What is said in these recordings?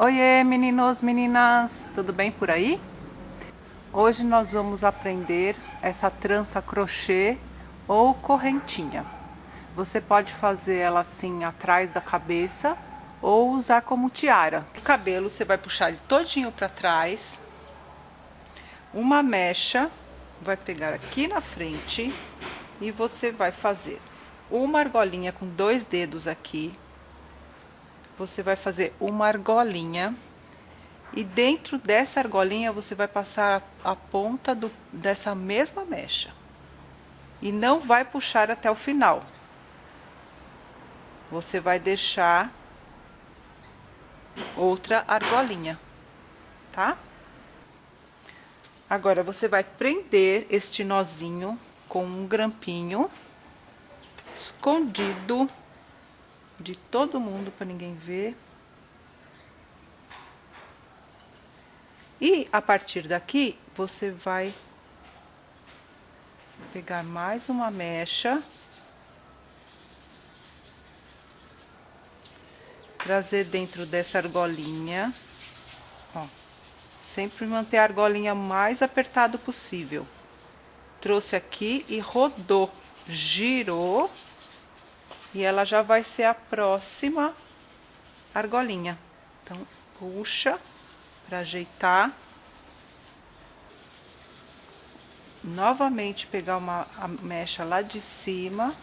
Oiê meninos, meninas, tudo bem por aí? Hoje nós vamos aprender essa trança crochê ou correntinha. Você pode fazer ela assim atrás da cabeça ou usar como tiara. O cabelo você vai puxar ele todinho para trás. Uma mecha, vai pegar aqui na frente e você vai fazer uma argolinha com dois dedos aqui você vai fazer uma argolinha e dentro dessa argolinha você vai passar a, ponta do, dessa mesma mecha e não vai puxar até o final. Você vai deixar outra argolinha, tá? Agora, você vai prender este nozinho com um grampinho escondido de todo mundo para ninguém ver. E a partir daqui, você vai pegar mais uma mecha. Trazer dentro dessa argolinha. Ó, sempre manter a argolinha mais apertado possível. Trouxe aqui e rodou, girou e ela já vai ser a próxima argolinha. Então, puxa para ajeitar. Novamente pegar uma mecha lá de cima,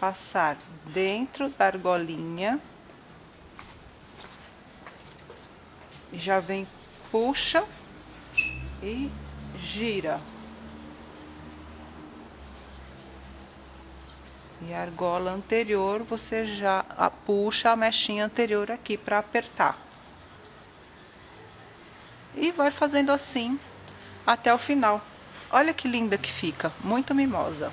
passar dentro da argolinha. Já vem, puxa e gira. E a argola anterior, você já puxa a mechinha anterior aqui para apertar. E vai fazendo assim até o final. Olha que linda que fica, muito mimosa.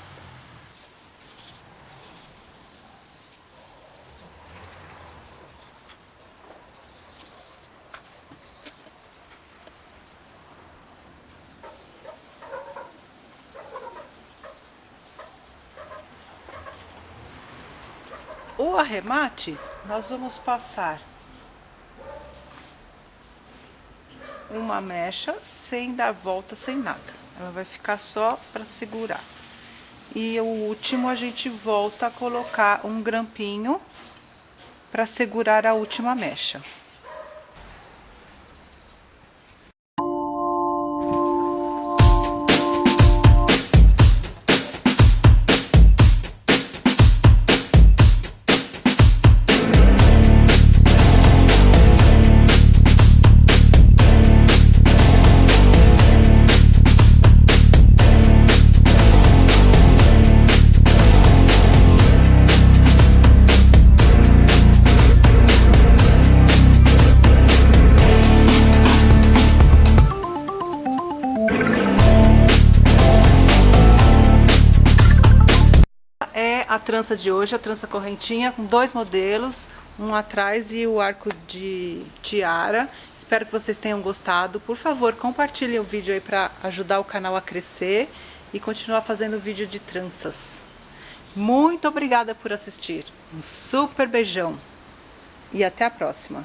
O arremate, nós vamos passar uma mecha sem dar volta, sem nada. Ela vai ficar só para segurar. E o último a gente volta a colocar um grampinho para segurar a última mecha. A trança de hoje, a trança correntinha, com dois modelos, um atrás e o arco de tiara. Espero que vocês tenham gostado. Por favor, compartilhem o vídeo aí para ajudar o canal a crescer e continuar fazendo vídeo de tranças. Muito obrigada por assistir. Um super beijão e até a próxima.